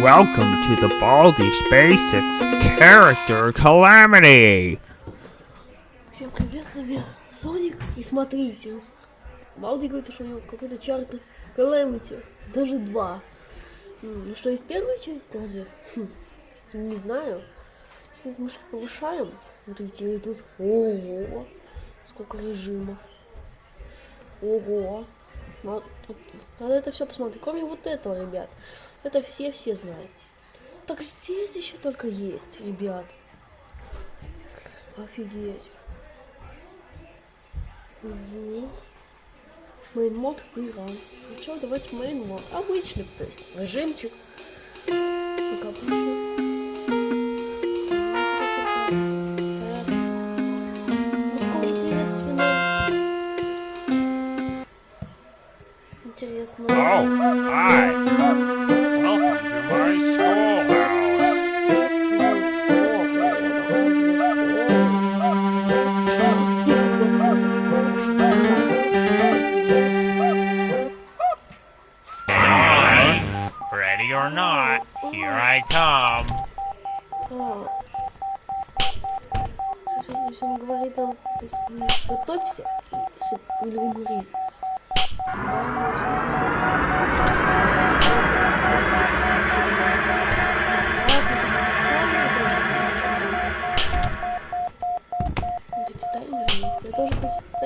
Welcome to the Baldi SpaceX Character Calamity! Всем привет, с вами Соник, и смотрите, Балди говорит, что у него какой-то чартер Calamity, даже два. М, Что есть первая часть, разве? Хм, не знаю. Сейчас мышки повышаем, смотрите, и тут, ого, сколько режимов. Ого. Надо это все посмотреть, кроме вот этого, ребят. Это все-все знают. Так здесь еще только есть, ребят. Офигеть. Угу. Main мод фриран. Ну что, давайте main мод. Обычный, то есть режимчик. Как обычно. Or not, here I come. Если он- говорит нам, то есть, готовься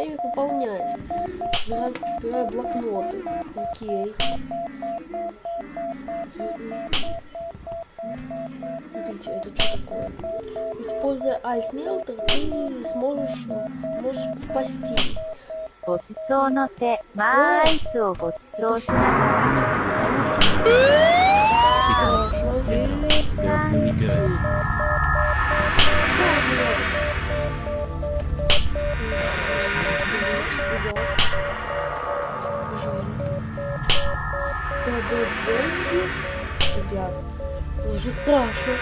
или пополнять. Собираю, собираю блокноты. Окей. Смотрите, это что такое? Используя Melter, ты сможешь, э, можешь спастись. ご Ребят, это уже страшно.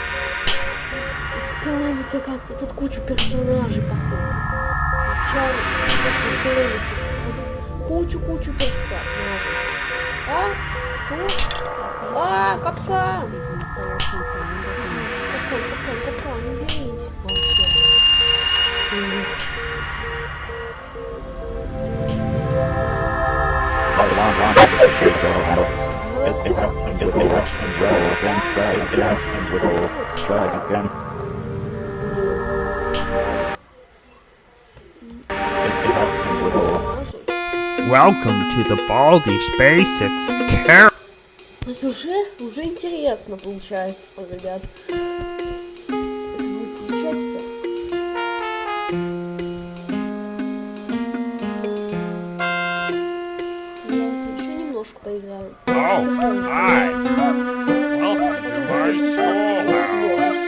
Каламити, оказывается, тут кучу персонажей, походу. Сначала как-то Каламити, походу, кучу-кучу персонажей. А? Что? А, капкан! Капкан, капкан, капкан, не берись. Вообще. Ух. Персонажей. Welcome to the Baldi SpaceX Character То есть уже, уже интересно получается, ребят. Это будет изучать все. Hello, hi. Welcome to my schoolhouse.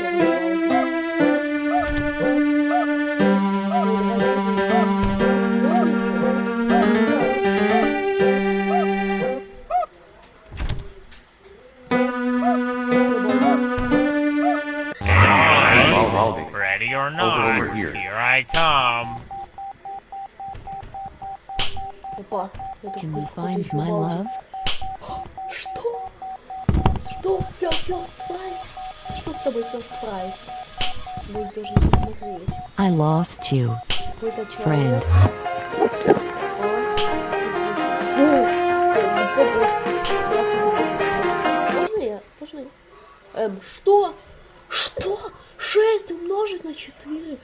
Ready or not, over here. here I come. Can we find my love? Что? First prize? Что с тобой first? Будет даже не смотреть. I lost you, friend. А? Ну Виктор. Можно я? Можно я? Эм, что? Что? 6 умножить на 4?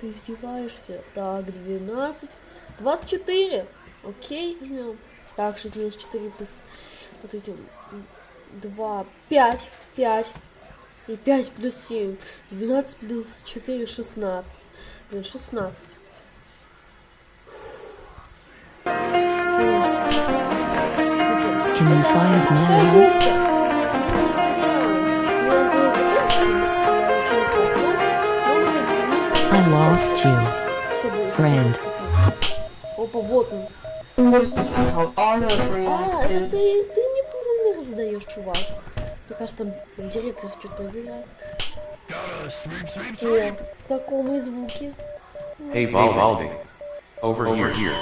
Ты издеваешься? Так, 12. 24. Окей, жмем. Так, 6 минус 4 плюс... Вот эти... 2, 5, 5. И 5 плюс 7. 12 плюс 4, 16. Блин, 16. Can you find my Морская губка. I lost you, friend. Опа, вот он. А, это ты, ты задаешь, чувак. Мне кажется, там директор что-то проверяет. О, в таком и звуке. Hey Bal- Baldi. Over, here. here.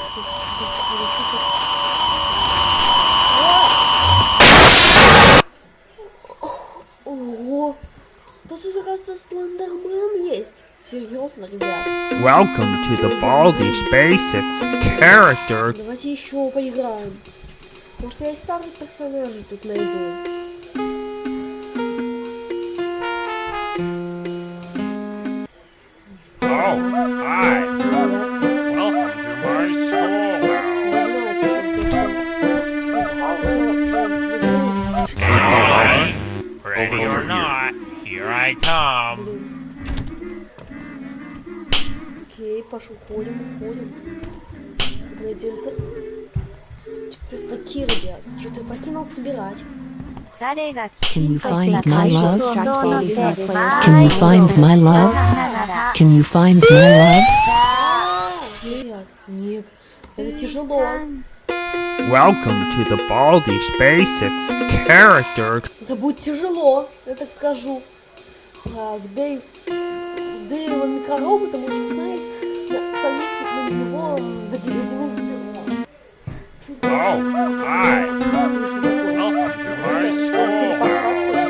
Да тут, оказывается, Слендермен есть. Серьезно, ребят. Welcome to the Baldi SpaceX character. Давайте еще поиграем. Может, я и старых персонажей тут найду. Oh, come. Блин. Окей, пошел, ходим, ходим. Мой директор. Что-то такие, ребят. Что-то прокинул собирать. Can you find my love? Can you find my love? Can you find my love? Нет, нет, это тяжело. Welcome to the Baldish Basics Character. Это будет тяжело, я так скажу. Так, Дэйв, Дэйва микроробота, можешь посмотреть, полив на него доведены водяным ведром. Кстати, Ау, вообще, ай. звук слышал такой. Welcome to my Это что, schoolhouse. телепортация?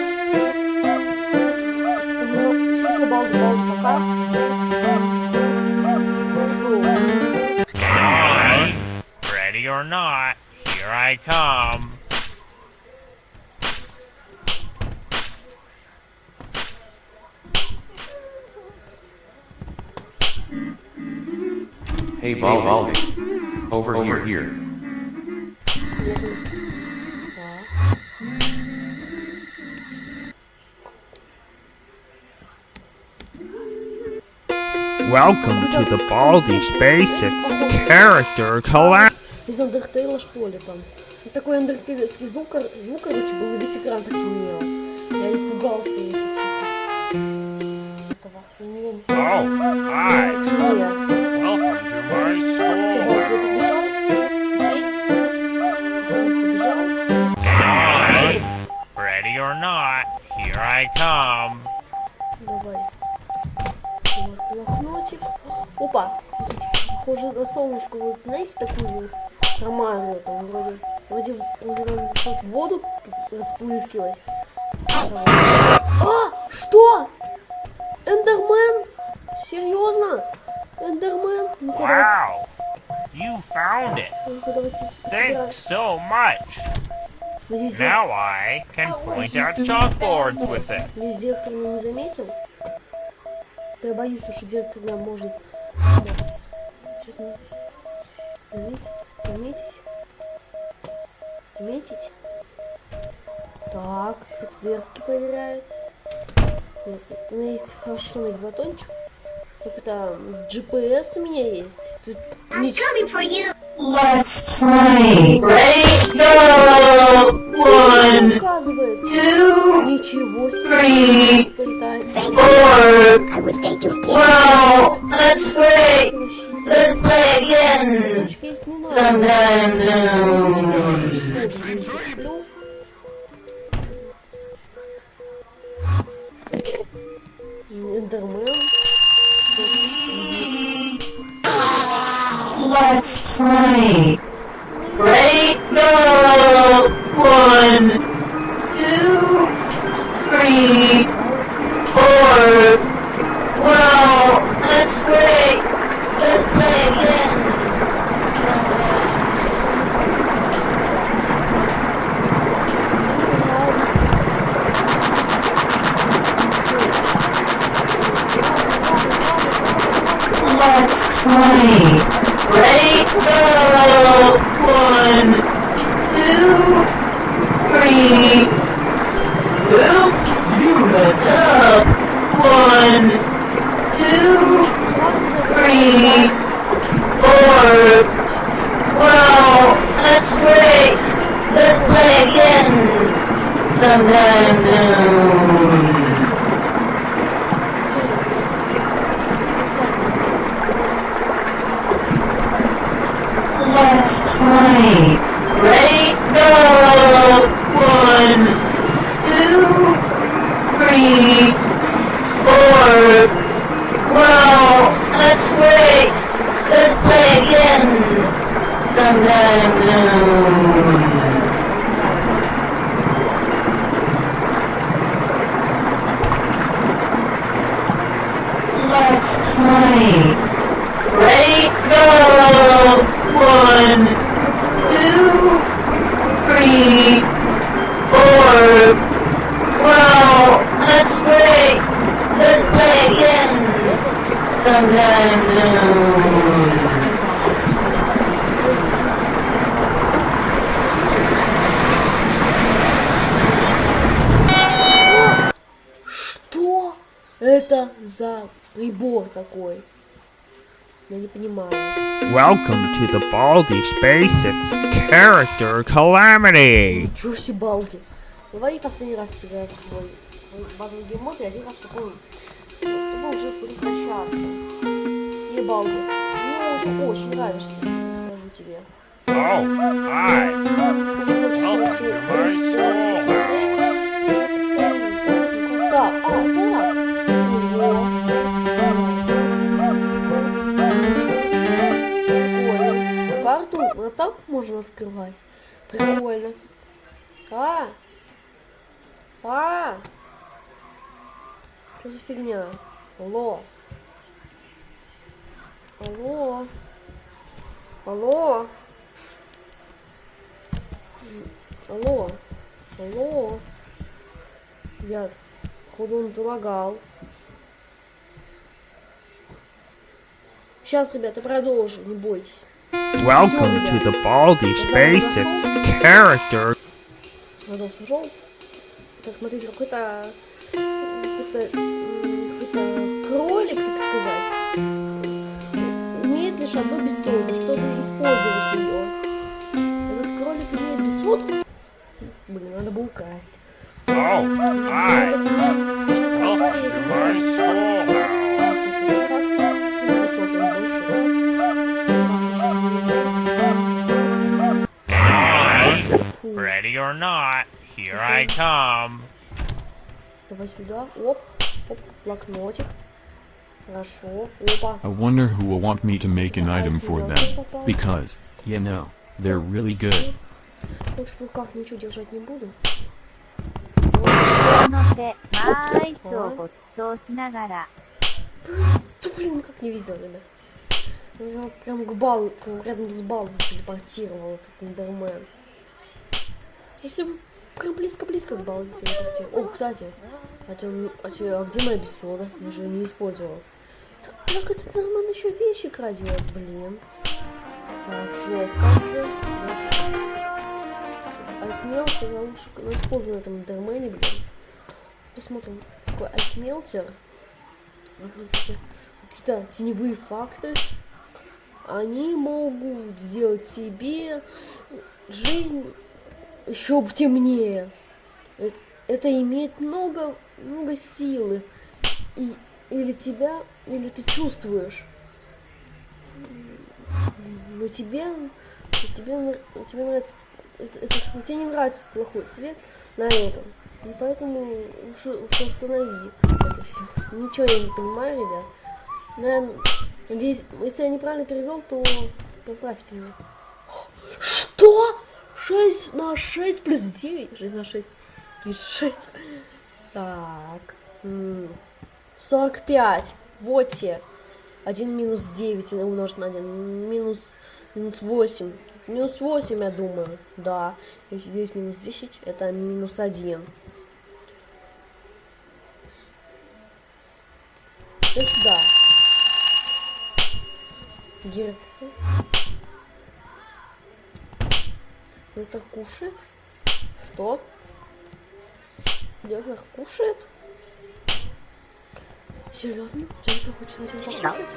Ну, все, все, балди, балди, пока. Шоу. Ready or not, here I come. Hey Baldi. Over, here. Welcome to the Baldi SpaceX character collab. Из Андертейла, что ли, там. Такой андертейловский звук, звук, короче, был, и весь экран потемнел. Я испугался, если честно. Этого hi. Так or not, here I come. Давай. Блокнотик. Опа. Похоже на солнышко. Вот знаете такую хромаю там вроде. Вроде, хоть воду расплыскивать. Давай. А! Что? Эндермен? Серьезно? Эндермен? Ну-ка давайте. Wow, you found it. Thanks so much. Надеюсь, Now I can point out chalkboards with it. Весь директор меня не заметил. Да я боюсь, что директор меня может честно заметить, заметить, заметить. Так, кто-то дверки проверяет. Нет, у меня есть, что у меня есть батончик? Какой-то GPS у меня есть. Тут ничего. Let's play. Ready, go. One, two, three, four. I would thank. Wow. Let's play. Let's play again. Sometimes. play. Ready? Go! One, two, three, four. Wow! That's great! Let's play again! Let's play! One, two, three. Welcome to the Baldi's Basics Character Calamity. Ничего себе, балди. Давай последний раз сыграем твой базовый геймод, и один раз такой, чтобы уже прекращаться. И балди. Мне уже очень нравишься, скажу тебе. Oh, hi. Очень хочется все смотреть. Можно открывать. Прикольно. А! А! Что за фигня? Алло. Алло. Алло. Алло. Алло. Ребят, походу он залагал. Сейчас, ребята, продолжим, не бойтесь. Welcome to the Baldi's Basics Character. Надо сошел. Так, смотрите, какой-то какой-то какой-то кролик, так сказать, имеет лишь одну бессоду, чтобы использовать ее. Этот кролик имеет бессоду. Блин, надо было украсть. Oh, мне что-то полезненькое. Фу. Ready or not, here I come. Давай сюда. Оп. Оп. Блокнотик. Хорошо. Опа. I wonder who will want me to make an item for them. Because, you know, they're really good. Лучше в руках ничего держать не буду. の手、マーアイスをご馳走しながら、 Да блин, как не везет, ребят. Я прям к балу, прям рядом с балом телепортировал этот эндермен. Если бы близко-близко к телепортировал. О, кстати, а, тем- а а где моя бессода? Я же ее не использовал. Так как этот эндермен еще вещи крадет, блин. Так, жестко. Давайте. Айсмелтер я лучше ну, использую на этом эндермене, блин. Посмотрим, такой айсмелтер. Какие-то теневые факты, они могут сделать тебе жизнь еще темнее. Это, это имеет много, много силы. И, или тебя, или ты чувствуешь. Но тебе, тебе, тебе нравится, это, это- тебе не нравится плохой свет на этом. И поэтому лучше, лучше останови это все. Ничего я не понимаю, ребят. Наверное, надеюсь, если я неправильно перевел, то поправьте меня. Что? 6 на 6 плюс 9? 6 на 6 плюс 6. Так. м, 45. Вот те. 1 минус 9 умножить на 1. Минус, минус 8. Минус 8, я думаю. Да. Если 9 минус 10, это минус 1. Иди сюда. Гир. Это кушает? Что? Дёрнах кушает? Серьезно? Дёрнах хочет know покушать?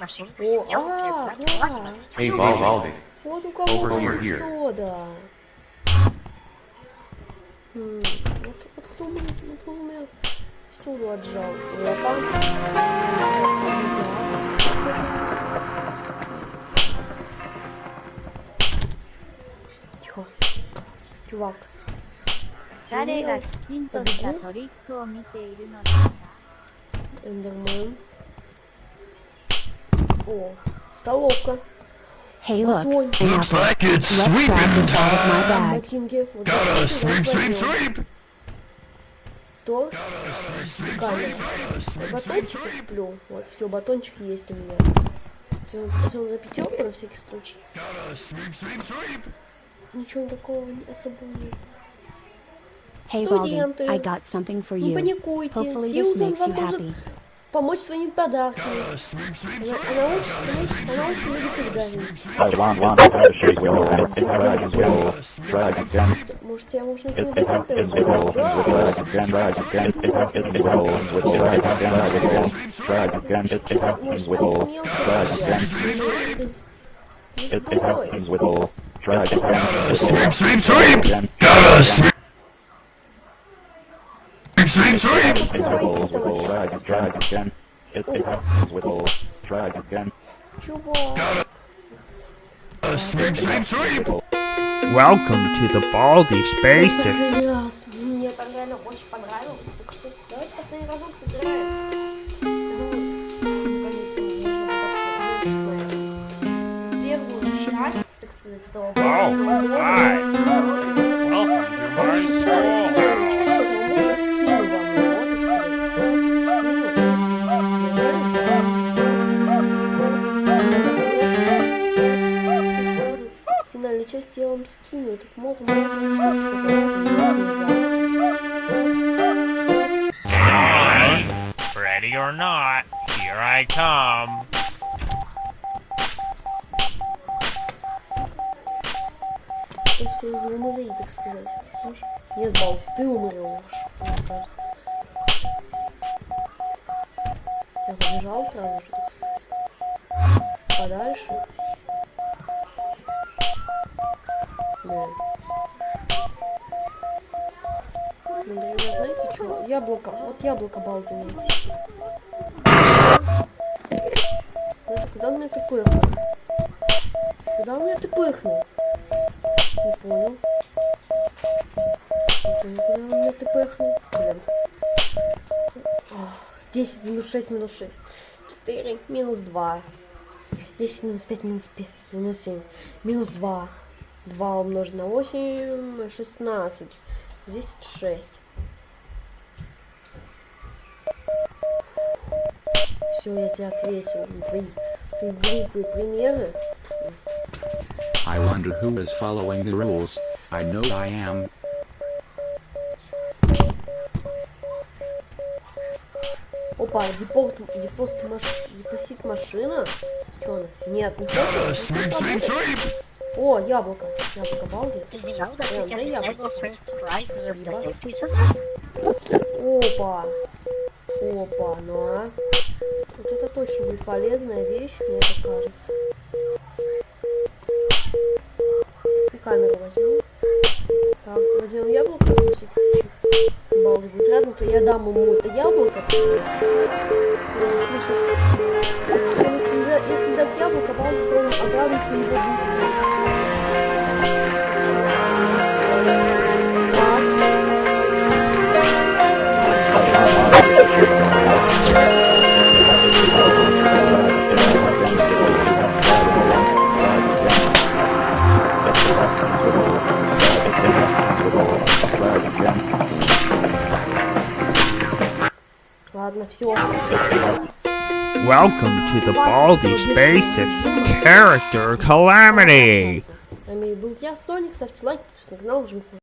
machine, О, а, да. Hey, Bal- Baldi. Вот у кого Over сода. Вот, вот кто, кто у меня стул отжал. Опа. Звезда. Чувак. 誰がきちんとしたトリックを見ているのですか Эндермен. О, столовка. Hey, look, Батончик. an apple. Let's grab this out of my bag. Ботинки. Вот Gotta sweep, sweep, sweep. То камера. Батончик куплю. Вот, все, батончик есть у меня. Возьмем на пятерку на всякий случай. Ничего такого не- особого нет. Hey, Студенты. I got something for Не you. паникуйте. Hopefully this Сьюзан makes вам you может happy. помочь своими подарками. Она, она очень, она, очень- она очень любит их дарить. Может, тебя можно этими ботинками ударить? Да. Может, он смел тебя. Ты, ты злой. Покрывайте, товарищ. Чувак. Welcome to the Baldi's Basics. Последний раз. Мне там реально очень понравилось. Так что давайте последний разок сыграем. Короче, финальную, store. финальную часть этого мода скину вам его, так сказать. Скину. Не знаешь, как? Финальную часть я вам скину. Этот мод можно на шнурочку попадаться, делать нельзя. Ready or not, here I come. То есть я не умри, так Слушай, нет, Балти, ты умрешь. Я побежал сразу же. Подальше. Да. Ну, например, знаете что? Яблоко. Вот яблоко Балти найти. Знаете, куда мне ты пыхнул? Куда мне ты пыхнул? Не понял. Не понял, куда он меня ты пыхнул? Блин. Ох, 10 минус 6 минус 6. 4 минус 2. 10 минус 5 минус 5 минус 7. Минус 2. 2 умножить на 8. 16. Здесь 6. Все, я тебе ответил на твои, твои глупые примеры. I wonder who is following the rules. I know I am. Опа, депорт, депост маш, депосит машина. Че она? Нет, не хочет? Не хочет работать? О, яблоко. Яблоко, балди. The safety scissors? Опа. Опа, ну а. Вот это точно будет полезная вещь, мне так кажется. И камеру возьмем. Так, возьмем яблоко на всякий случай. Балди будет рядом, то я дам ему это яблоко. слышу. Если, если дать яблоко, он обрадуется и его будет есть. Что, всё. Так. Welcome to the Baldi's Basics Character Calamity. С вами был я, Соник. Ставьте лайк, подписывайтесь на канал, жмите на